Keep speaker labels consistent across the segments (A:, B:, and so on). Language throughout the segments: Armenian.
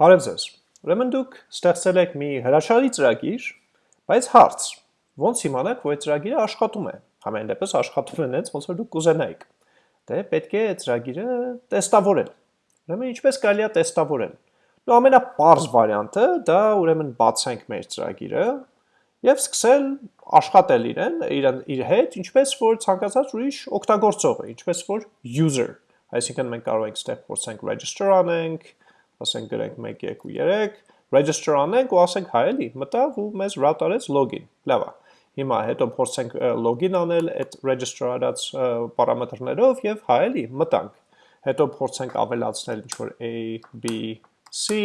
A: Բարև ձեզ։ Ուրեմն դուք ստեղծել եք մի հրաշալի ծրագիր, բայց հարց. ո՞նց իմանաք, որ այդ ծրագիրը աշխատում է։ Համեն դեպս աշխատում է այնպես, ոնց որ դուք կուզենայիք։ Դե պետք է ծրագիրը տեստավորել։ Ուրեմն ինչպես կարելի է տեստավորել։ Ու ամենապարզ վարիանտը դա ուրեմն բացենք մեր ծրագիրը եւ սկսել աշխատել իրեն, իրեն իր հետ, ինչպես որ ցանկացած ուրիշ օգտագործողը, ինչպես որ user։ Այսինքն մենք կարող ենք ստեղ փորձենք register անենք, ասենք գրենք 1 2 3 register անենք ու ասենք հայ էլի մտավ ու մեզ route արեց login լավ է հիմա հետո փորձենք login անել այդ register արած պարամետրներով եւ հայ էլի մտանք հետո փորձենք ավելացնել ինչ որ a b c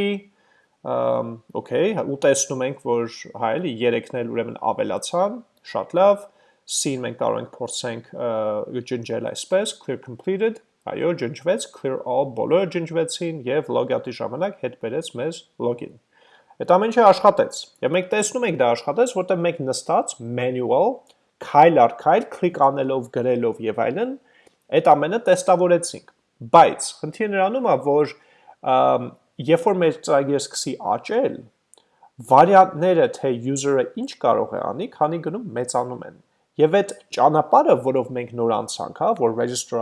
A: okay ու տեսնում ենք որ հայ էլի 3-ն էլ ուրեմն ավելացան շատ լավ c-ն մենք կարող ենք փորձենք ջնջել այսպես clear completed Այո, ջնջվեց, clear all բոլորը ջնջվեցին եւ logout-ի ժամանակ հետ բերեց մեզ login։ Այդ ամեն ինչը աշխատեց։ Եվ մենք տեսնում ենք դա աշխատեց, որտեղ մենք նստած manual քայլ առ քայլ քլիկ անելով, գրելով եւ այլն, այդ ամենը տեստավորեցինք։ Բայց խնդիրը նրանում է, որ երբ որ մեր ծրագիրը սկսի աճել, վարիանտները թե user-ը ինչ կարող է անի, քանի գնում մեծանում են։ Եվ այդ ճանապարհը, որով մենք նոր անցանք, հա, որ register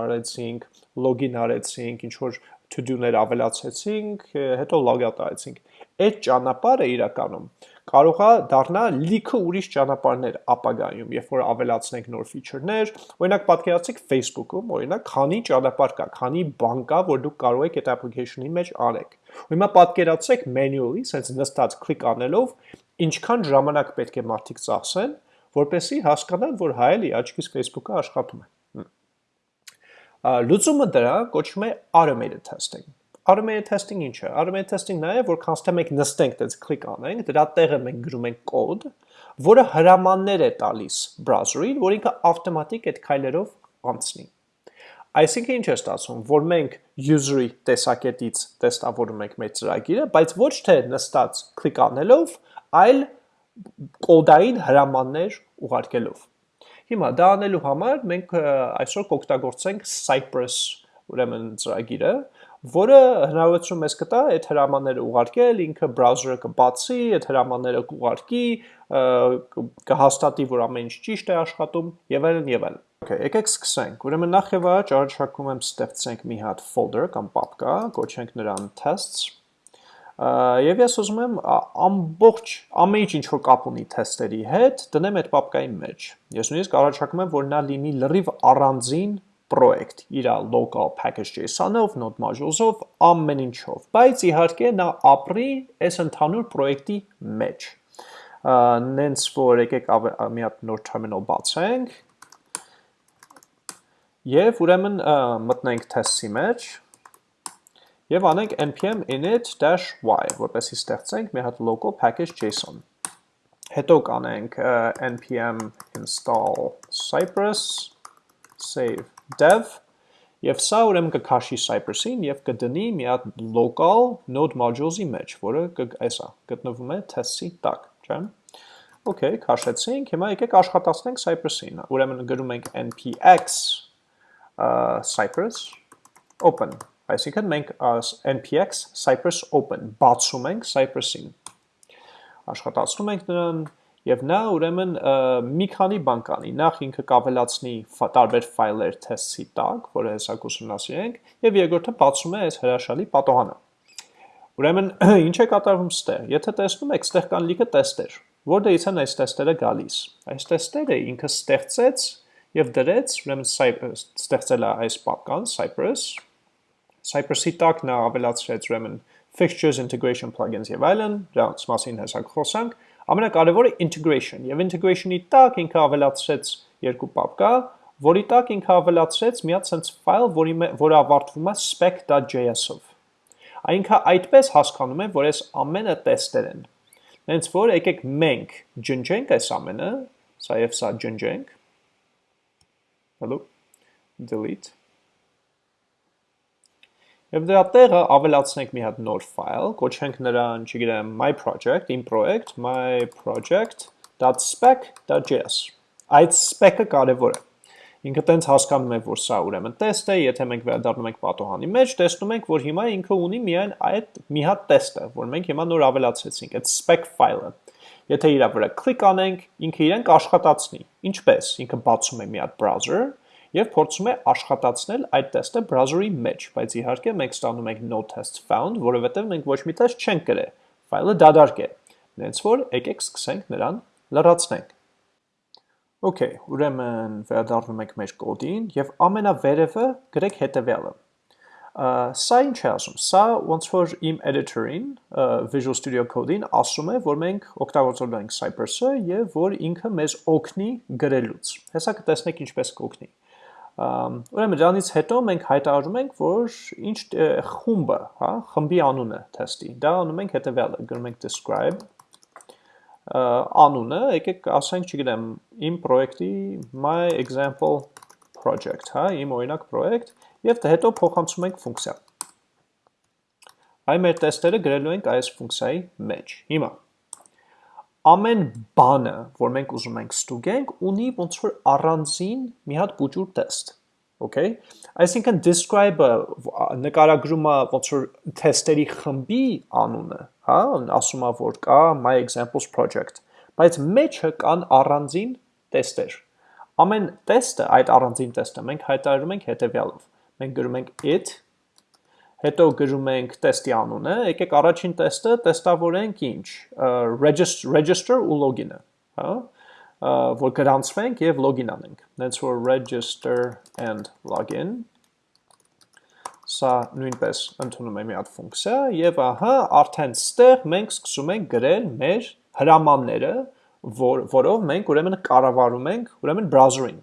A: login արեցինք, ինչ որ to-do-ներ ավելացեցինք, հետո logout արեցինք։ Այդ ճանապարհը իրականում կարող է դառնա լիքը ուրիշ ճանապարհներ ապագայում, երբ որ ավելացնենք նոր feature-ներ, օրինակ պատկերացրեք Facebook-ում, օրինակ, քանի ճանապարհ կա, քանի բան կա, որ դուք կարող եք այդ application-ի մեջ արեք։ հիմա պատկերացրեք manually, sense նստած click անելով, ինչքան ժամանակ պետք է մարդիկ ծախսեն, որպեսի հասկանան, որ հայ էլի աչքից Facebook-ը աշխատում է։ Լուծումը դրա կոչվում է automated testing։ Automated testing ինչ է։ Automated testing նա է, որ քանստե մենք նստենք, դից կլիկ անենք, դրա տեղը մենք գրում ենք կոդ, որը հրամաններ է տալիս browser-ին, որ ինքը ավտոմատիկ այդ քայլերով անցնի։ Այսինքն ինչ է ստացվում, որ մենք user-ի տեսակետից տեստավորում ենք մեր ծրագիրը, բայց ոչ թե նստած կլիկ անելով, այլ կոդային հրամաններ ուղարկելով։ Հիմա դա անելու համար մենք այսօր կօգտագործենք Cypress ուրեմն ծրագիրը, որը հնարավորություն մեզ կտա այդ հրամանները ուղարկել, ինքը browser-ը կբացի, այդ հրամանները կուղարկի, կհաստատի, որ ամեն ինչ ճիշտ է աշխատում եւ այլն եւ այլն։ Okay, եկեք սկսենք։ Ուրեմն նախ եւ առաջ առաջարկում եմ ստեղծենք մի հատ folder կամ պապկա, կոչենք նրան tests Եվ ես ուզում եմ ամբողջ ամեն ինչ ինչ որ կապ ունի թեստերի հետ, դնեմ այդ պապկայի մեջ։ Ես նույնիսկ առաջարկում եմ, որ նա լինի լրիվ առանձին պրոյեկտ, իր local package.json-ով, node modules-ով, ամեն ինչով, բայց իհարկե նա ապրի այս ընդհանուր պրոյեկտի մեջ։ Նենց որ եկեք մի հատ նոր terminal բացենք։ Եվ ուրեմն մտնենք test-ի մեջ Եվ անենք npm init-y, որպեսի ստեղծենք մի հատ local package.json։ Հետո կանենք npm install cypress save dev Եվ սա ուրեմն կքաշի Cypress-ին եւ կդնի մի հատ local node modules-ի մեջ, որը այսա գտնվում է test-ի տակ, չէ՞։ Okay, քաշեցինք, հիմա եկեք աշխատացնենք Cypress-ին։ Ուրեմն գրում ենք npx cypress open Այսինքն մենք npx Cypress open բացում ենք Cypress-ին։ Աշխատացնում ենք նրան եւ նա ուրեմն մի քանի բան կանի։ Նախ ինքը կավելացնի տարբեր ֆայլեր test-ի տակ, որը հեսա կուսումնասիրենք, եւ երկրորդը բացում է այս հրաշալի պատոհանը։ Ուրեմն ինչ է կատարվում ստեղ։ Եթե տեսնում եք, ստեղ կան լիքը տեստեր։ Որտեղից են այս տեստերը գալիս։ Այս տեստերը ինքը ստեղծեց եւ դրեց, ուրեմն ստեղծել է այս պապկան Cypress Cypress-ի տակ նա ավելացրեց ուրեմն fixtures integration plugins եւ այլն, դրանց մասին հեսա խոսանք։ Ամենակարևորը integration եւ integration-ի տակ ինքը ավելացրեց երկու պապկա, որի տակ ինքը ավելացրեց մի հատ sense file, որի որը ավարտվում է spec.js-ով։ Այնքը այդպես հասկանում է, որ այս ամենը տեստեր են։ Հենց որ եկեք մենք ջնջենք այս ամենը, սա եւ սա ջնջենք։ Hello delete Եվ դրա տեղը ավելացնենք մի հատ նոր ֆայլ, կոչենք նրան, չգիտեմ, my project, իմ project, my project.spec.js։ Այդ spec-ը կարևոր է։ Ինքը տենց հասկանում է, որ սա ուրեմն տեստ է, եթե մենք վերադառնում ենք պատոհանի մեջ, տեսնում ենք, որ հիմա ինքը ունի միայն այդ մի հատ տեստը, որ մենք հիմա նոր ավելացրեցինք, այդ spec file-ը։ Եթե իրա վրա կլիկ անենք, ինքը իրեն կաշխատացնի։ Ինչպես։ Ինքը բացում է մի հատ browser եւ փորձում է աշխատացնել այդ տեստը browser-ի մեջ, բայց իհարկե մենք ստանում ենք no test found, որովհետեւ մենք ոչ մի test չենք գրել։ Ֆայլը դադարք է։ Նենց որ եկեք սկսենք նրան լրացնենք։ Okay, ուրեմն վերադառնում ենք մեր կոդին եւ ամենավերևը գրեք հետեւյալը։ Սա ինչ է ասում։ Սա ոնց որ իմ editor-ին Visual Studio Code-ին ասում է, որ մենք օգտագործելու ենք Cypress-ը եւ որ ինքը մեզ օգնի գրելուց։ Հեսա կտեսնեք ինչպես կօգնի։ Ուրեմն դրանից հետո մենք հայտարարում ենք, որ ինչ խումբը, հա, խմբի անունը թեստի։ Դա անում ենք հետեւյալը, գրում ենք describe անունը, եկեք ասենք, չգիտեմ, իմ պրոյեկտի my example project, հա, իմ օրինակ պրոյեկտ, եւ հետո փոխանցում ենք ֆունկցիա։ Այ մեր տեստերը գրելու ենք այս ֆունկցիայի մեջ։ Հիմա ամեն բանը, որ մենք ուզում ենք ստուգենք, ունի ոնց որ առանձին մի հատ բուջուր տեստ։ Okay? Այսինքն describe-ը նկարագրում է ոնց որ թեստերի խմբի անունը, հա, ասում է որ կա my examples project, բայց մեջը կան առանձին տեստեր։ Ամեն տեստը, այդ առանձին տեստը մենք հայտարարում ենք հետևյալով։ Մենք գրում ենք it հետո գրում ենք տեստի անունը, եկեք առաջին տեստը տեստավորենք ինչ, register, ու login-ը, հա, որ գրանցվենք եւ login անենք։ That's for register and login։ Սա նույնպես ընդունում է մի հատ ֆունկցիա եւ ահա արդեն ստեղ մենք սկսում ենք գրել մեր հրամանները, որ, որով մենք ուրեմն կառավարում ենք ուրեմն browser-ին։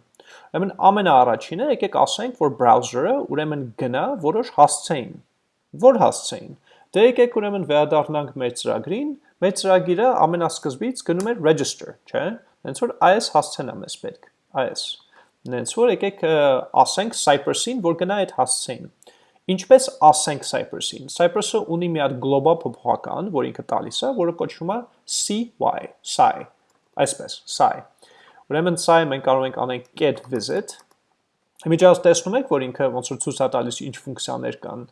A: Ուրեմն ամենաառաջինը եկեք ասենք, որ browser-ը ուրեմն գնա որոշ հասցեին Որ հասցեին։ Դե եկեք ուրեմն վերադառնանք մեր ծրագրին, մեր ծրագիրը ամենասկզբից գնում էր register, չէ՞։ Հենց որ այս հասցեն է մեզ պետք, այս։ Հենց որ եկեք ասենք Cypress-ին, որ գնա այդ հասցեին։ Ինչպես ասենք Cypress-ին։ Cypress-ը ունի մի հատ գլոբալ փոփոխական, որ ինքը տալիս է, որը կոչվում է CY, psi։ Այսպես, psi։ Ուրեմն psi մենք կարող ենք անենք get visit։ Հիմա տեսնում եք, որ ինքը ոնց որ ցույց է տալիս ինչ ֆունկցիաներ կան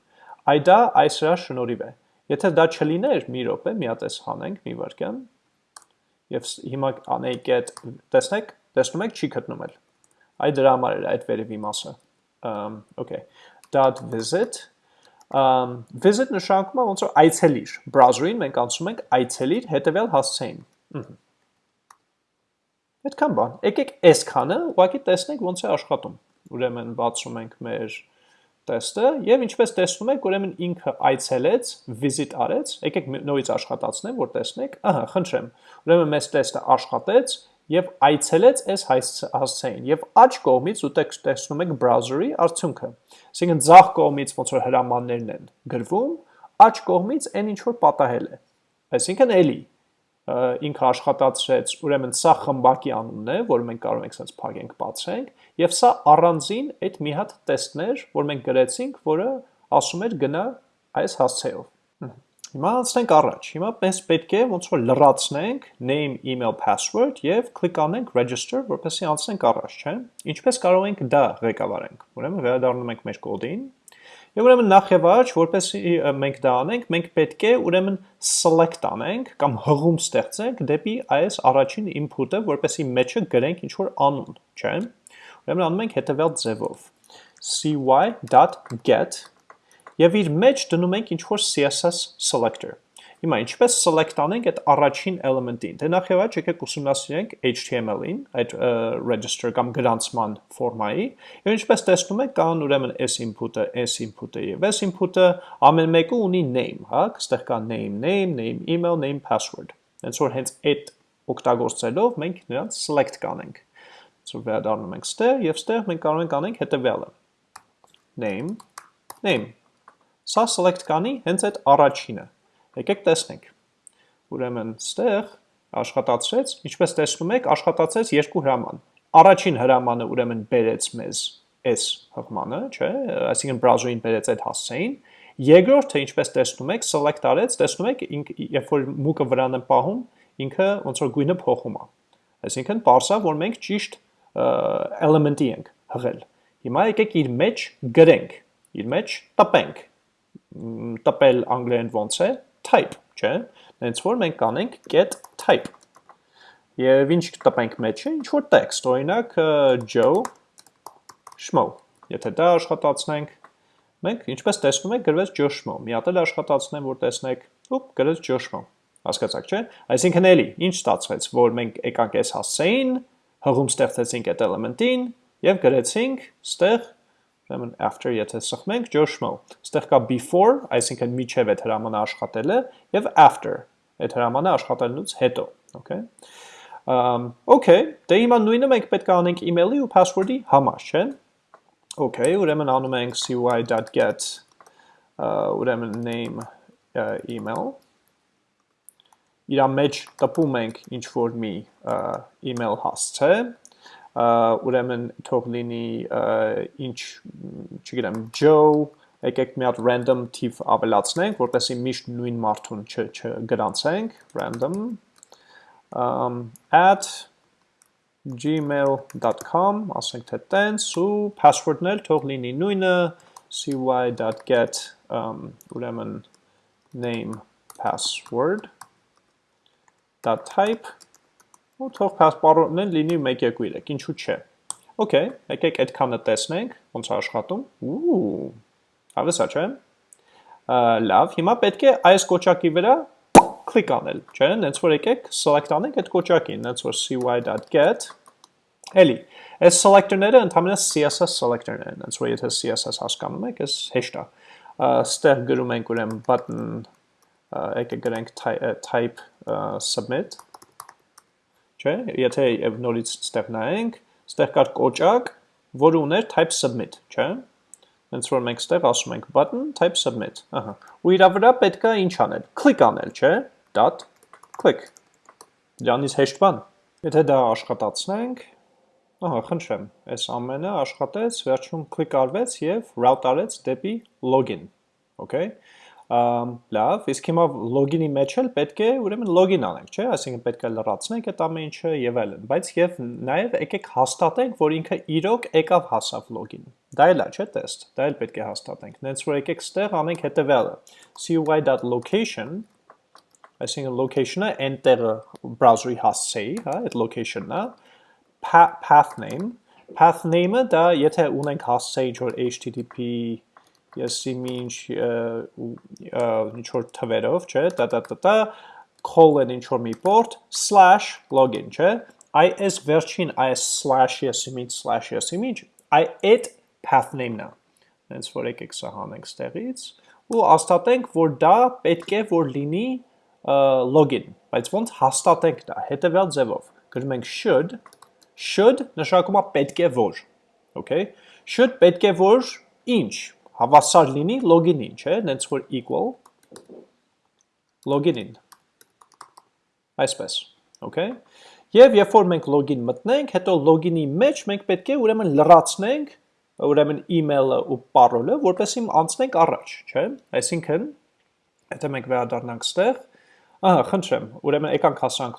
A: Այ դա այս հրա շնորհիվ է։ Եթե դա չլիներ, մի րոպե, միատես հանենք, մի վարքյան, եւ հիմա անեիք այդ, տեսնեք, տեսնում եք, չի գտնում էլ։ Այ դրա համար էր այդ վերևի մասը։ Um, okay. .visit um, visit նշանակում է ոնց որ այցելիր։ Browser-ին մենք անցնում ենք այցելիր հետևյալ հասցեին։ Այդքան բան։ Եկեք այս քանը ուղղակի տեսնենք ոնց է աշխատում։ Ուրեմն բացում ենք մեր տեստը եւ ինչպես տեսնում եք, ուրեմն ինքը այցելեց, visit արեց, եկեք նորից աշխատացնեմ, որ տեսնեք, ահա, խնդրեմ։ Ուրեմն մեզ տեստը աշխատեց եւ այցելեց այս հասցեին եւ աջ կողմից ու տեսնում եք browser-ի արդյունքը։ Այսինքն ձախ կողմից ոնց որ հրամաններն են գրվում, աջ կողմից այն ինչ որ պատահել է։ Այսինքն էլի ինքը աշխատացրեց, ուրեմն սա խմբակի անունն է, որ մենք կարող ենք sense փակենք, բացենք, եւ սա առանձին այդ մի հատ տեստներ, որ մենք գրեցինք, որը ասում էր գնա այս հասցեով։ Հիմա անցնենք առաջ։ Հիմա մենք պետք է ոնց որ լրացնենք name, email, password եւ կլիկ անենք register, որպեսզի անցնենք առաջ, չէ՞։ Ինչպես կարող ենք դա ղեկավարենք։ Ուրեմն վերադառնում ենք մեր կոդին Եվ ուրեմն նախ եւ առաջ, որպեսզի մենք դա անենք, մենք պետք է ուրեմն select անենք կամ հղում ստեղծենք դեպի այս առաջին input-ը, որպեսզի մեջը գրենք ինչ որ անուն, չէ՞։ Ուրեմն անում ենք հետևյալ ձևով. cy.get եւ իր մեջ դնում ենք ինչ որ CSS selector Հիմա ինչպես select անենք այդ առաջին element-ին։ Դե նախ եւ առաջ եկեք ուսումնասիրենք HTML-ին, այդ register կամ գրանցման ֆորմայի, եւ ինչպես տեսնում եք, կան ուրեմն s input-ը, s input-ը եւ s input-ը ամեն մեկը ունի name, հա, այստեղ կա name, name, name email, name password։ Հենց որ հենց այդ օգտագործելով մենք նրանց select կանենք։ So վերադառնում ենք ստեղ եւ ստեղ մենք կարող ենք անենք հետեւյալը։ Name, name։ Սա select կանի հենց այդ առաջինը Եկեք տեսնենք։ Ուրեմն ստեղ աշխատացրեց, ինչպես տեսնում եք, աշխատացրեց երկու հրաման։ Առաջին հրամանը ուրեմն բերեց մեզ այս հղմանը, չէ, այսինքն browser-ին բերեց այդ հասցեին։ Երկրորդը, ինչպես տեսնում եք, select արեց, տեսնում եք, երբ որ մուկը վրան եմ պահում, ինքը ոնց որ գույնը փոխում է։ Այսինքն, parse-ա, որ մենք ճիշտ element-ի ենք։ հղել։ Հիմա եկեք իր մեջ գրենք, իր մեջ տպենք։ Տպել անգլերեն ոնց է type, չէ՞։ Հենց որ մենք կանենք get type։ Եվ ինչ տպենք մեջը, ինչ որ text, օրինակ Joe Schmo։ Եթե դա աշխատացնենք, մենք ինչպես տեսնում եք գրվեց Joe Schmo։ Մի հատ էլ աշխատացնեմ, որ տեսնեք, ուպ, գրեց Joe Schmo։ Հասկացաք, չէ՞։ Այսինքն էլի, ինչ ստացվեց, որ մենք եկանք այս հասցեին, հղում ստեղծեցինք այդ էլեմենտին եւ գրեցինք ստեղ ուրեմն after եթե սխմենք Joe Schmo։ Ստեղ կա before, այսինքն միջև այդ հրամանը աշխատելը եւ after այդ հրամանը աշխատելուց հետո, okay։ Um, okay, դե հիմա նույնը մենք պետք է անենք email-ի ու password-ի համար, չէ՞։ Okay, ուրեմն անում ենք cy.get ուրեմն name email իրա մեջ տպում ենք ինչ որ մի email հասցե, ուրեմն թող լինի ինչ, չգիտեմ, Joe, եկեք մի հատ random թիվ ավելացնենք, որպեսզի միշտ նույն մարդուն չգրանցենք, random gmail.com, ասենք թե տենց ու password-ն էլ թող լինի նույնը cy.get ուրեմն name password .type ու թող էլ լինի 1-2-3, ինչու՞ չէ։ Okay, եկեք այդքանը տեսնենք, ոնց է աշխատում։ Ու, հավեսա չէ։ Լավ, հիմա պետք է այս կոճակի վրա click անել, չէ՞, հենց որ եկեք select անենք այդ կոճակին, հենց որ cy.get Էլի, այս selector-ները ընդհանրապես CSS selector-ներ են, հենց որ եթե CSS հասկանում եք, այս հեշտ է։ Ստեղ գրում ենք ուրեմն button եկեք գրենք type submit չէ, եթե նորից ստեղ նայենք, ստեղ կար կոճակ, որը ուներ type submit, չէ՞։ Հենց որ մենք ստեղ ասում ենք button type submit, ահա։ Ու իրա վրա պետքա ինչ անել։ Click անել, չէ՞ dot click։ Դրանից հեշտ բան։ Եթե դա աշխատացնենք, ահա, խնդրեմ, այս ամենը աշխատեց, վերջում click արվեց եւ route արեց դեպի login։ Okay։ լավ, իսկ հիմա login-ի մեջ էլ պետք է ուրեմն login անենք, չէ՞, այսինքն պետք է լրացնենք այդ ամեն ինչը եւ այլն, բայց եւ նաեւ եկեք հաստատենք, որ ինքը իրոք եկավ հասավ login։ Դա էլ է, չէ՞, test։ Դա էլ պետք է հաստատենք։ Նենց որ եկեք ստեղ անենք հետեւյալը. cy.location այսինքն location-ը enter-ը browser-ի հասցեի, հա, այդ location-ն է, path name, path name-ը դա եթե ունենք հասցեի ինչ որ http եսի ինչ ինչ որ թվերով, չէ, տա տա տա տա colon ինչ որ մի port slash login, չէ, այ այս վերջին այս slash եսի ինչ slash եսի ինչ, այ այդ path name-ն է։ Հենց որ եկեք սա հանենք ստեղից ու աստատենք, որ դա պետք է որ լինի login, բայց ոնց հաստատենք դա, հետևյալ ձևով, գրում ենք should, should նշանակում է պետք է որ, okay, should պետք է որ ինչ, հավասար լինի login-ին, չէ, նենց որ equal login-ին, այսպես, okay, Եվ երբ որ մենք login մտնենք, հետո login-ի մեջ մենք պետք է ուրեմն լրացնենք ուրեմն email-ը ու parole-ը, որպեսզի անցնենք առաջ, չէ՞։ Այսինքն, եթե մենք վերադառնանք ստեղ, Ահա, խնդրեմ, ուրեմն եկանք հասանք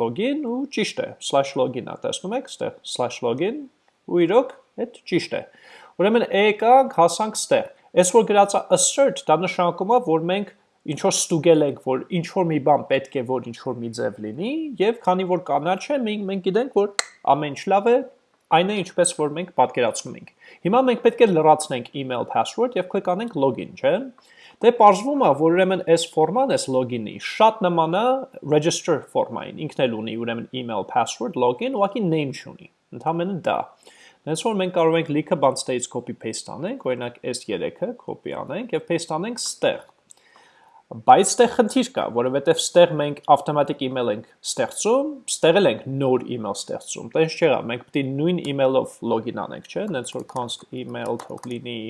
A: /login ու ճիշտ է, /login-ա, տեսնում եք, ստեղ /login ու իրոք այդ ճիշտ է։ Ուրեմն եկանք հասանք ստեղ։ Այս որ գրած է assert, դա նշանակում է, որ մենք ինչ որ ստուգել ենք, որ ինչ որ մի բան պետք է որ ինչ որ մի ձև լինի, եւ քանի որ կանաչ է, մենք մենք գիտենք, որ ամեն ինչ լավ է, այն է ինչպես որ մենք պատկերացնում ենք։ Հիմա մենք պետք է լրացնենք email password եւ click անենք login, չէ՞։ Դե պարզվում է, որ ուրեմն այս ֆորման, այս login-ի շատ նման է register ֆորմային։ Ինքն էլ ունի ուրեմն email, password, login, ուղղակի name չունի։ Ընդհանրապես դա։ Դենց որ մենք կարող ենք լիքը բան ստեից copy paste անենք, օրինակ S3-ը copy անենք եւ paste անենք ստեղ։ Բայց ստեղ խնդիր կա, որովհետև ստեղ մենք automatic email ենք ստեղծում, ստեղ էլ ենք նոր email ստեղծում։ Տենց չեղա, մենք պետք է նույն email-ով login անենք, չէ՞։ Դենց որ const email թող լինի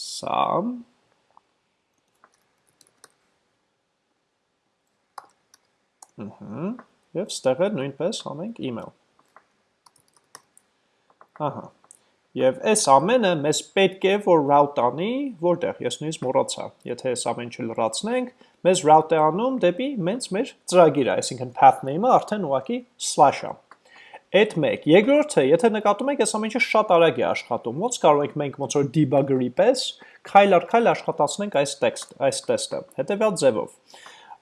A: սա Ահա։ Եվ ստեղ նույնպես անենք email։ Ահա։ Եվ այս ամենը մեզ պետք է որ route անի, որտեղ ես նույնիսկ մոռացա։ Եթե այս ամեն ինչը լրացնենք, մեզ route է անում դեպի մենց մեր ծրագիրը, այսինքն path name-ը արդեն ուղակի slash-ա։ այդ մեկ։ Երկրորդը, եթե նկատում եք, այս ամենը շատ արագ է աշխատում։ Ոնց կարող ենք մենք ոնց որ debugger-ի պես քայլ առ քայլ աշխատացնենք այս տեքստ, այս տեստը։ Հետևյալ ձևով։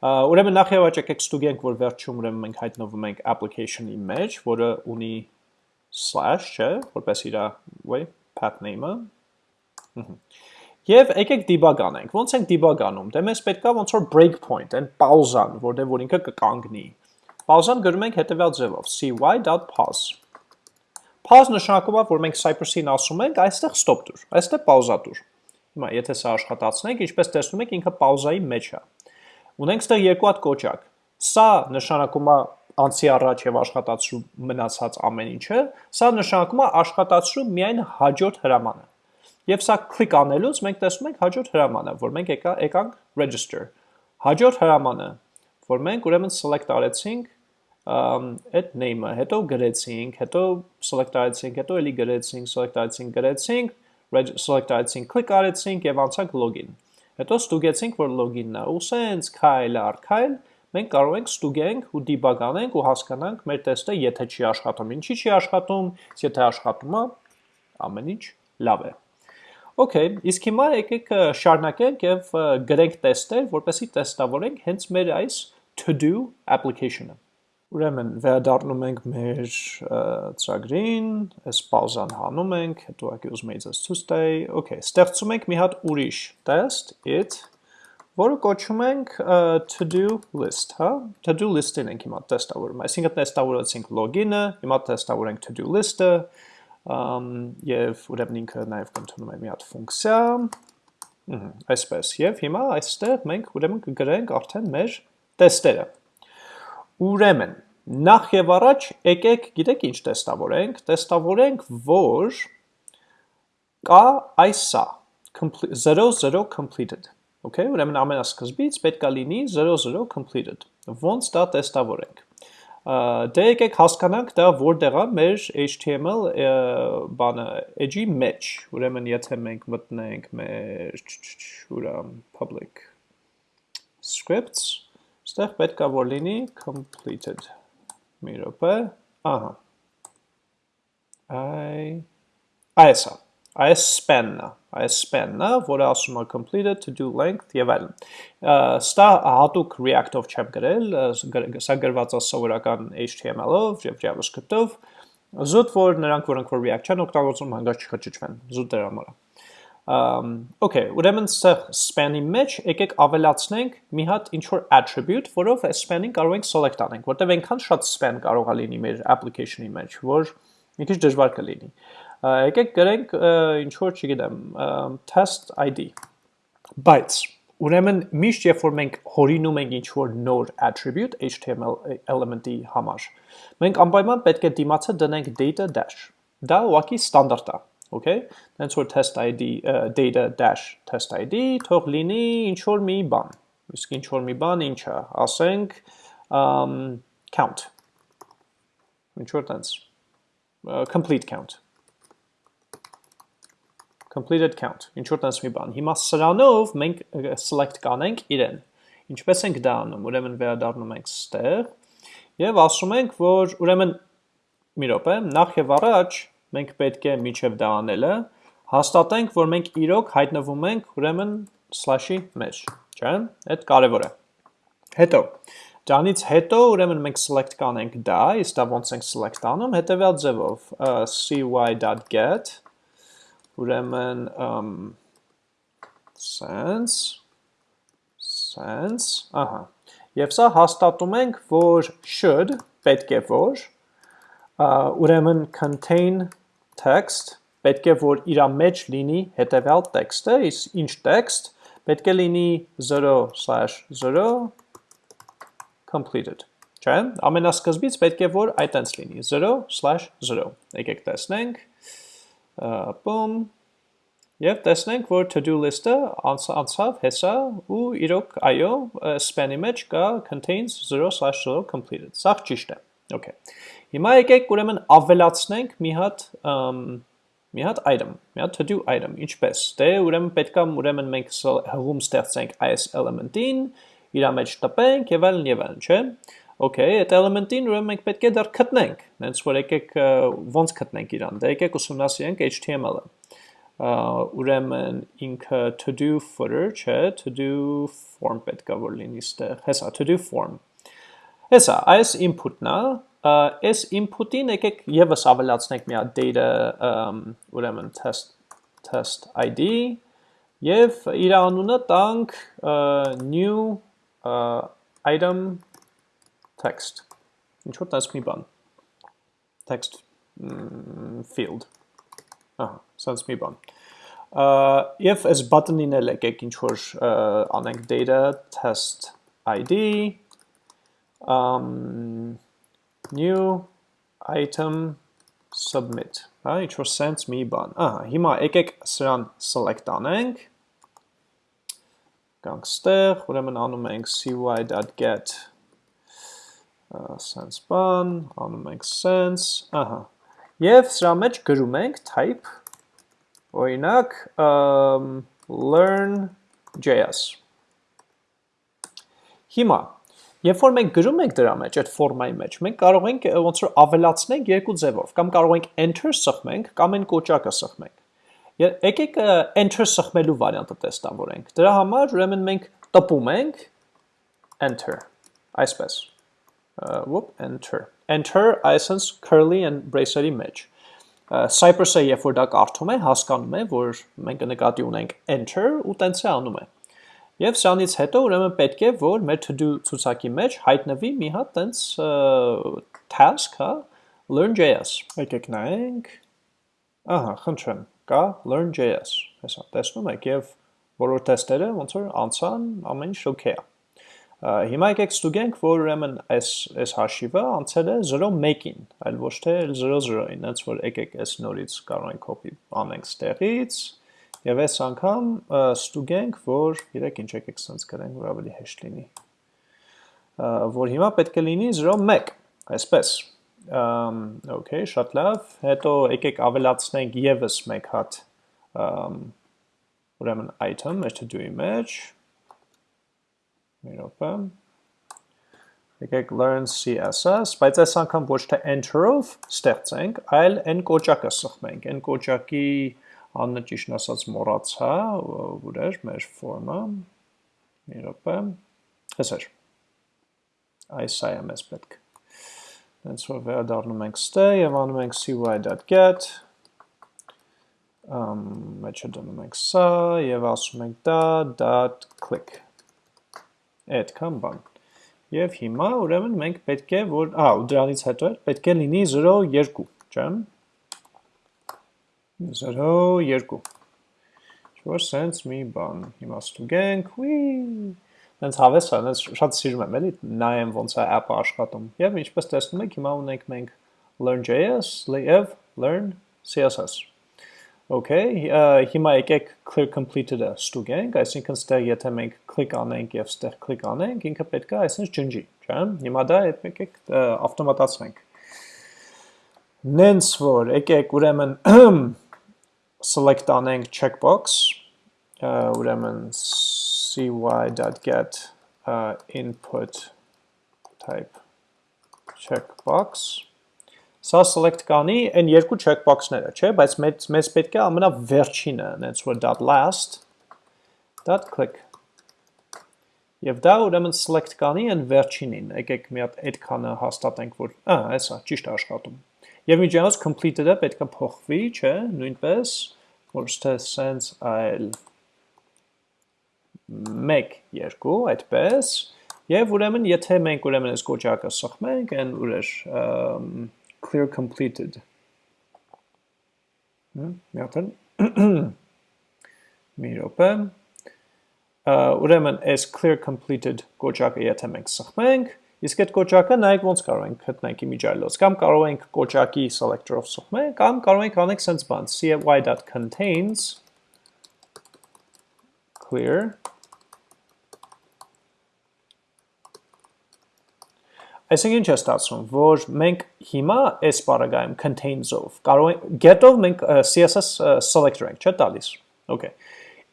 A: Ուրեմն նախ եւ աճ եկեք ստուգենք, որ վերջում ուրեմն մենք հայտնվում ենք application-ի մեջ, որը ունի slash, չէ, որպես իր way path name-ը։ Եվ եկեք debug անենք։ Ոնց ենք debug անում։ Դե մեզ պետքա ոնց որ breakpoint, այն պաուզան, որտեղ որ ինքը կկանգնի։ Պաուզան գրում ենք հետևյալ ձևով cy.pause։ Pause նշանակում է, որ մենք Cypress-ին ասում ենք, այստեղ stop դուր, այստեղ պաուզա դուր։ Հիմա եթե սա աշխատացնենք, ինչպես տեսնում եք, ինքը պաուզայի մեջ է։ Ունենք ստեղ երկու հատ կոճակ։ Սա նշանակում է անցի առաջ եւ աշխատացրու մնացած ամեն ինչը, սա նշանակում է աշխատացրու միայն հաջորդ հրամանը։ Եվ սա click անելուց մենք տեսնում ենք հաջորդ հրամանը, որ մենք եկա եկանք register։ Հաջորդ հրամանը, որ մենք ուրեմն select արեցինք այդ name-ը, հետո գրեցինք, հետո select արեցինք, հետո էլի գրեցինք, select արեցինք, գրեցինք, select արեցինք, click արեցինք եւ անցանք login։ Հետո ստուգեցինք, որ login-ն է, ու սենց քայլ առ քայլ մենք կարող ենք ստուգենք ու debug անենք ու հասկանանք մեր տեստը եթե չի աշխատում, ինչի չի աշխատում, եթե աշխատում է, ամեն ինչ լավ է։ Okay, իսկ հիմա եկեք շարունակենք եւ գրենք տեստեր, որպեսզի տեստավորենք հենց մեր այս to-do application-ը։ Ուրեմն վերադառնում ենք մեր ծրագրին, այս պաուզան հանում ենք, հետո ակի ուզում ձեզ ցույց տայի։ Okay, ստեղծում ենք մի հատ ուրիշ test it, որը կոչում ենք to-do list, հա? To-do list-ին ենք հիմա տեստավորում։ Այսինքն տեստավորեցինք login-ը, հիմա տեստավորենք to-do list-ը, եւ ուրեմն ինքը նաեւ կընդունում է մի հատ ֆունկցիա, այսպես։ Եվ հիմա այստեղ մենք ուրեմն կգրենք արդեն մեր տեստերը։ Ուրեմն, նախ եւ առաջ եկեք, գիտեք ինչ տեստավորենք, տեստավորենք, որ կա այս սա 00 completed։ Okay, ուրեմն ամենասկզբից պետք է լինի 00 completed։ Ոնց դա տեստավորենք։ Դե եկեք հասկանանք դա որտեղ է մեր HTML բանը edge-ի մեջ։ Ուրեմն եթե մենք մտնենք մեր ուրա public scripts Ստեղ պետք է որ լինի completed։ Մի րոպե, ահա։ Այ այս է։ Այս span-ն այս span-ն որը ասում է completed to do length եւ այլն։ Ստա հատուկ React-ով չեմ գրել, սա գրված է սովորական HTML-ով եւ JavaScript-ով։ Զուտ որ նրանք որոնք որ React չեն օգտագործում, հանգած չխճճվեն։ Զուտ դրա համար է։ Okay, ուրեմն span-ի մեջ եկեք ավելացնենք մի հատ ինչ որ attribute, որով այս span-ին կարող ենք select անենք, որտեղ այնքան շատ span կարող է լինի մեր application-ի մեջ, որ մի քիչ դժվար կլինի։ Եկեք գրենք ինչ որ, չգիտեմ, test ID։ Բայց ուրեմն միշտ երբ որ մենք հորինում ենք ինչ որ նոր attribute HTML element-ի համար, մենք անպայման պետք է դիմացը դնենք data dash։ Դա ուղղակի ստանդարտ է okay տենց որ test id data dash test id թող լինի ինչ որ մի բան իսկ ինչ որ մի բան ինչա ասենք count ինչ որ տենց complete count completed count. Ինչ որ տես մի բան. Հիմա սրանով մենք select կանենք իրեն ինչպես ենք դա անում ուրեմն վերադառնում ենք ստեղ եւ ասում ենք որ ուրեմն մի րոպե նախ եւ առաջ մենք պետք է միջև դա անելը հաստատենք, որ մենք իրոք հայտնվում ենք ուրեմն slash-ի մեջ, չէ՞։ Այդ կարևոր է։ Հետո Դրանից հետո ուրեմն մենք select կանենք դա, իսկ դա ոնց ենք select անում, հետեւյալ ձևով cy.get ուրեմն sense sense, ահա։ Եվ սա հաստատում ենք, որ should պետք է որ ուրեմն contain text պետք է որ իր մեջ լինի հետևյալ տեքստը, իսկ ինչ տեքստ պետք է լինի 0/0 completed։ Չէ՞։ Ամենասկզբից պետք է որ այտենց լինի 0/0։ Եկեք տեսնենք։ Բում Եվ տեսնենք, որ to-do list-ը անցավ հեսա ու իրոք այո, span-ի մեջ կա contains 0/0 completed։ Սա ճիշտ է։ Okay։ Հիմա եկեք ուրեմն ավելացնենք մի հատ մի հատ item, մի հատ to do item, ինչպես։ Դե ուրեմն պետքա ուրեմն մենք հղում ստեղծենք այս element-ին, իր մեջ տպենք եւ այլն եւ այլն, չէ՞։ Okay, այդ element-ին ուրեմն մենք պետք է դեռ գտնենք, հենց որ եկեք ոնց գտնենք իրան։ Դե եկեք ուսումնասիրենք HTML-ը։ Ուրեմն ինքը to do footer, չէ, to do form պետք է որ լինի ստեղ։ Հեսա to do form։ Հեսա, այս input-ն է, այս input-ին եկեք եւս ավելացնենք մի հատ data ուրեմն test test ID եւ իր անունը տանք new item text. Ինչ որ տես մի բան. Text field. Ահա sense մի բան. Եւ այս button-ին էլ եկեք ինչ որ անենք data test id um new item submit. Հա ինչ որ sense մի բան. Ահա հիմա եկեք սրան select անենք. Գանք ստեղ ուրեմն անում ենք cy.get sense բան, անում ենք sense, ահա։ Եվ սրա մեջ գրում ենք type, օրինակ learn.js։ Հիմա, երբ որ մենք գրում ենք դրա մեջ, այդ ֆորմայի մեջ, մենք կարող ենք ոնց որ ավելացնենք երկու ձևով, կամ կարող ենք enter սխմենք, կամ այն կոճակը սխմենք։ Եկեք enter սխմելու վարիանտը տեստավորենք։ Դրա համար ուրեմն մենք տպում ենք enter, այսպես whoop enter enter այսինքն curly and bracer-ի մեջ Cypress-ը երբ որ դա կարդում է, հասկանում է, որ մենք նկատի ունենք enter ու տենց է անում է։ Եվ սրանից հետո ուրեմն պետք է որ մեր to do ցուցակի մեջ հայտնվի մի հատ տենց task, հա, learn.js։ Եկեք նայենք։ Ահա, խնդրեմ, կա learn.js։ Հեսա, տեսնում եք եւ բոլոր տեստերը ոնց որ անցան, ամեն ինչ okay է։ Հիմա եկեք ստուգենք, որ ուրեմն այս այս հաշիվը անցել է 0.1-ին, այլ ոչ թե 0.0-ին, հենց որ եկեք այս նորից կարող ենք copy անենք ստեղից եւ այս անգամ ստուգենք, որ իրեք ինչ եկեք sense գրենք, որ ավելի հեշտ լինի։ Որ հիմա պետք է լինի 0.1, այսպես։ Okay, շատ լավ։ Հետո եկեք ավելացնենք եւս մեկ հատ ուրեմն item, մեր to do-ի մեջ մի րոպե եկեք learn CSS, բայց այս անգամ ոչ թե enter-ով ստեղծենք, այլ այն կոճակը սխմենք, այն կոճակի աննը ճիշտ ասած մոռացա, ուր էր մեր form-ը։ Մի րոպե։ Հեսեր։ Այս այ եմ ես պետք։ Հենց որ վերադառնում ենք ստե եւ անում ենք cy.get ամ մեջը դնում ենք սա եւ ասում ենք դա .click այդքան բան։ Եվ հիմա ուրեմն մենք պետք է որ, ահա, ու դրանից հետո պետք է լինի 0.2, չէ՞։ 0.2։ Ինչ-որ sense մի բան։ Հիմա ստուգենք, ուի։ Հենց հավես է, հենց շատ սիրում եմ, էլի, նայեմ ոնց է app-ը աշխատում։ Եվ ինչպես տեսնում եք, հիմա ունենք մենք learn.js, եւ learn CSS։ Okay, հիմա եկեք clear completed-ը ստուգենք, այսինքն ստեղ եթե մենք click անենք եւ ստեղ click անենք, ինքը պետք է այսինքն ջնջի, չէ՞։ Հիմա դա եկեք ավտոմատացնենք։ Նենց որ եկեք ուրեմն select անենք checkbox, ուրեմն cy.get input type checkbox Սա select կանի այն երկու checkbox-ները, չէ, բայց մեզ, մեզ պետք է ամենա վերջինը, նենց որ dot last, dot click։ Եվ դա ուրեմն select կանի այն վերջինին, եկեք մի հատ այդ քանը հաստատենք, որ, ա, այսա, ճիշտ աշխատում։ Եվ միջանոց completed-ը պետք է փոխվի, չէ, նույնպես, որ թե sense այլ 1 2 այդպես եւ ուրեմն եթե մենք ուրեմն այս կոճակը սխմենք այն ուրիշ clear completed. Մի հատ մի րոպե. Ուրեմն այս clear completed կոճակը եթե մենք սխմենք իսկ այդ կոճակը նայեք ոնց կարող ենք գտնենք իմիջայլոց կամ կարող ենք կոճակի selector-ով սխմել կամ կարող ենք անենք sense բան cy.contains clear Այսինքն ինչ է ստացվում, որ մենք հիմա այս բaragայում contains-ով կարող get-ով մենք CSS selector ենք, չէ՞ տալիս։ Okay։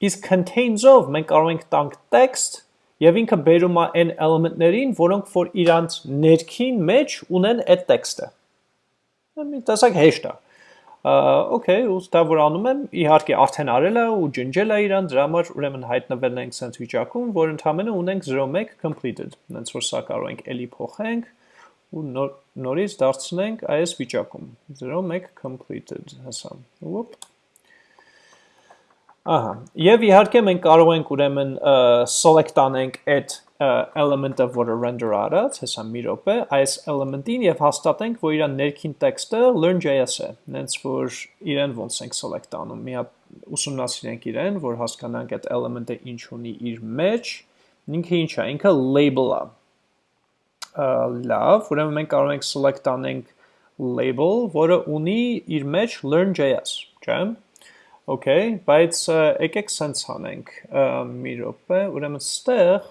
A: Իսկ contains-ով մենք կարող ենք տանք text եւ ինքը բերում է այն էլեմենտներին, որոնք որ իրանց ներքին մեջ ունեն այդ տեքստը։ Մի տեսակ հեշտ է։ Okay, ու դա որ անում եմ, իհարկե արդեն արել է ու ջնջել է իրան, դրա համար ուրեմն հայտնվել ենք sense վիճակում, որ ընդհանրապես ունենք 01 completed։ Հենց որ սա կարող ենք էլի փոխենք ու նոր, նորից դարձնենք այս վիճակում 01 completed հեսա։ Ոպ Ահա, եւ իհարկե մենք կարող ենք ուրեմն select անենք այդ element-ը, որը render արած, հեսա մի րոպե, այս element-ին եւ հաստատենք, որ իր ներքին տեքստը learn.js է, հենց որ իրեն ոնց ենք select անում։ Մի հատ ուսումնասիրենք իրեն, որ հասկանանք այդ element-ը ինչ ունի իր մեջ։ Ինքը ինչ է, ինքը label-ը։ Լավ, ուրեմն մենք կարող ենք select անենք label, որը ունի իր մեջ learn.js, չէ՞։ Okay, բայց եկեք սենց անենք մի րոպե, ուրեմն ստեղ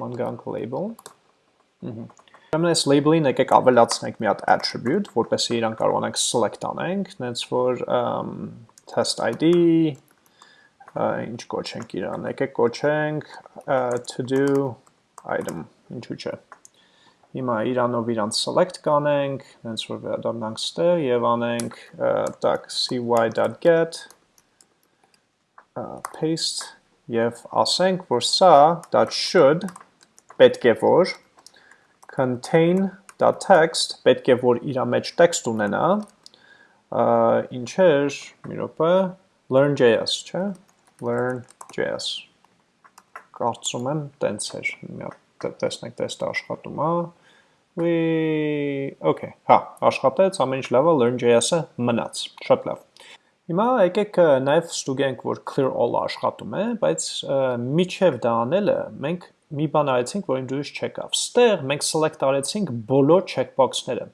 A: ման գանք label։ Ուրեմն այս label-ին եկեք ավելացնենք մի հատ attribute, որպեսզի իրան կարողանանք select անենք, նենց որ test ID ինչ կոչենք իրան, եկեք կոչենք to do item, ինչու՞ չէ։ Հիմա իրանով իրան select կանենք, նենց որ վերադառնանք ստեղ եւ անենք tak cy.get paste եւ ասենք, որ սա should պետք է որ contain.text պետք է որ իր մեջ տեքստ ունենա ինչ էր մի րոպե learn.js, չէ՞, learn.js կարծում եմ տենց էր, մի հատ տեսնենք տեստը աշխատում է, we okay, հա, աշխատեց, ամեն ինչ լավ է, learn.js-ը մնաց, շատ լավ։ Հիմա եկեք նաև ստուգենք, որ clear all աշխատում է, բայց միջև դա անելը մենք մի բան արեցինք, որին դուրս չեկավ։ Ստեղ մենք select արեցինք բոլոր checkbox-ները։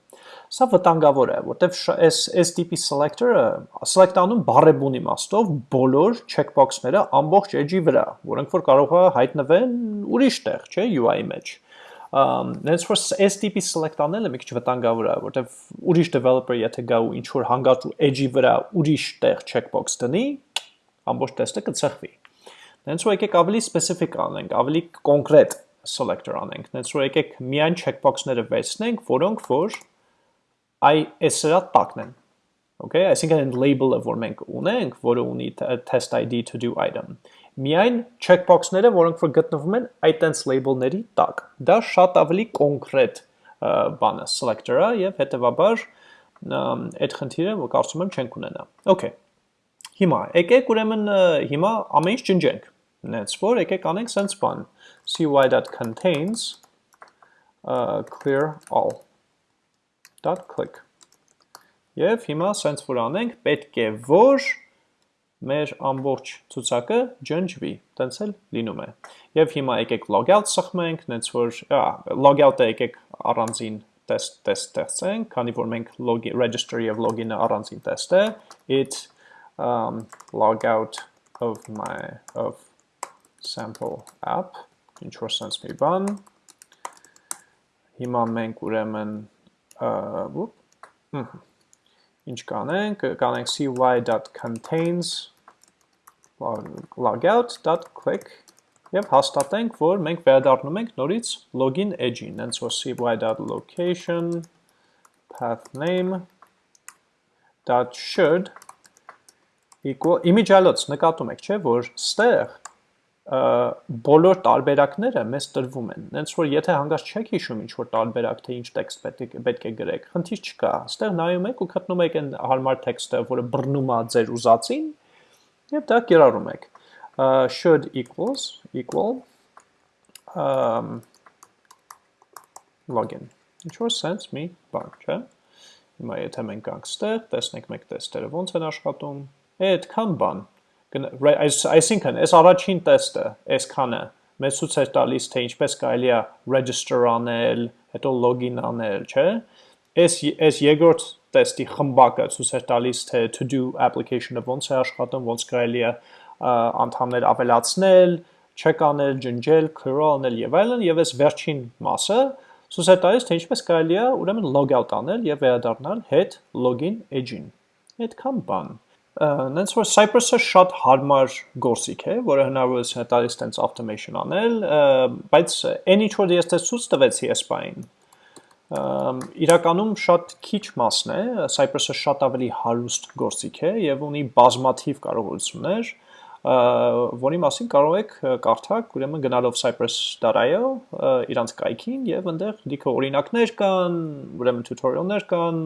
A: Սա վտանգավոր է, որտեվ այս այս տիպի selector-ը select անում բարեբուն իմաստով բոլոր checkbox-ները ամբողջ edge-ի վրա, որոնք որ կարող է հայտնվեն ուրիշ տեղ, չէ, UI-ի մեջ նենց որ այս տիպի select անելը մի քիչ վտանգավոր է, որտեվ ուրիշ developer եթե գա ու ինչ որ հանգաճու edge-ի վրա ուրիշ տեղ checkbox դնի, ամբողջ տեստը կցխվի։ Նենց որ եկեք ավելի specific անենք, ավելի կոնկրետ selector անենք։ Նենց որ եկեք միայն checkbox-ները վերցնենք, որոնք որ այ այս սրա տակն են։ Okay, այսինքն այն label-ը, որ մենք ունենք, որը ունի test ID to do item միայն checkbox-ները, որոնք որ գտնվում են այդ տենց label-ների տակ։ Դա շատ ավելի կոնկրետ բանը selector-ը եւ հետեւաբար այդ խնդիրը որ կարծում եմ չենք ունենա։ Okay։ Հիմա եկեք ուրեմն հիմա ամեն ինչ ջնջենք։ Նենց որ եկեք անենք sense բան cy.contains uh, clear all. Dot click. Եվ հիմա sense որ անենք պետք է որ մեր ամբողջ ցուցակը ջնջվի, տենց էլ լինում է։ Եվ հիմա եկեք logout սխմենք, նենց որ logout-ը եկեք առանձին test test ստեղծենք, քանի որ մենք login register եւ login-ը առանձին test է, it um logout of my of sample app, ինչ որ sense մի բան։ Հիմա մենք ուրեմն uh, ինչ կանենք, կանենք cy.contains logout.click եւ հաստատենք, որ մենք վերադառնում ենք նորից login edge-ին, հենց որ cy.location path name .should equal image allot նկատում եք, չէ, որ ստեղ բոլոր տարբերակները մեզ տրվում են։ Հենց որ եթե հանգած չեք հիշում ինչ որ տարբերակ թե ինչ տեքստ պետք է պետք է գրեք, խնդիր չկա։ Այստեղ նայում եք ու գտնում եք այն հարմար տեքստը, որը բռնում է ձեր ուզածին, եւ դա կիրառում եք։ should equals equal um login։ Ինչ որ sense մի բան, չէ՞։ Հիմա եթե մենք գանք ստեղ, տեսնենք մեկ տեստերը ոնց են աշխատում, այդքան բան այսինքն այս առաջին տեստը, այսքանը մեզ ցույց է տալիս թե ինչպես կարելի է register անել, հետո login անել, չէ՞։ Այս այս երկրորդ տեստի խմբակը ցույց է տալիս թե to do application-ը ոնց է աշխատում, ոնց կարելի է անդամներ ավելացնել, check անել, ջնջել, clear անել եւ այլն, եւ այս վերջին մասը ցույց է տալիս թե ինչպես կարելի է ուրեմն log out անել եւ վերադառնալ հետ login edge-ին։ Այդքան բան նենց որ Cypress-ը շատ հարմար գործիք է, որը հնարավորություն է տալիս տենց automation անել, բայց այն ինչ որ ես դες ցույց տվեցի SP-ին, իրականում շատ քիչ մասն է, Cypress-ը շատ ավելի հարուստ գործիք է եւ ունի բազմաթիվ կարողություններ, որի մասին կարող եք կարդալ, ուրեմն գնալով cypress.io իրանց կայքին եւ այնտեղ լիքը օրինակներ կան, ուրեմն tutorial-ներ կան,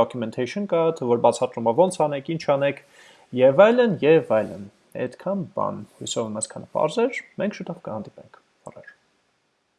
A: documentation կա, որ բացատրում է ոնց անեք, ինչ անեք եւ այլն եւ այլն։ Այդքան բան։ Հույսով եմ այսքանը բարձր։ Մենք շուտով կհանդիպենք։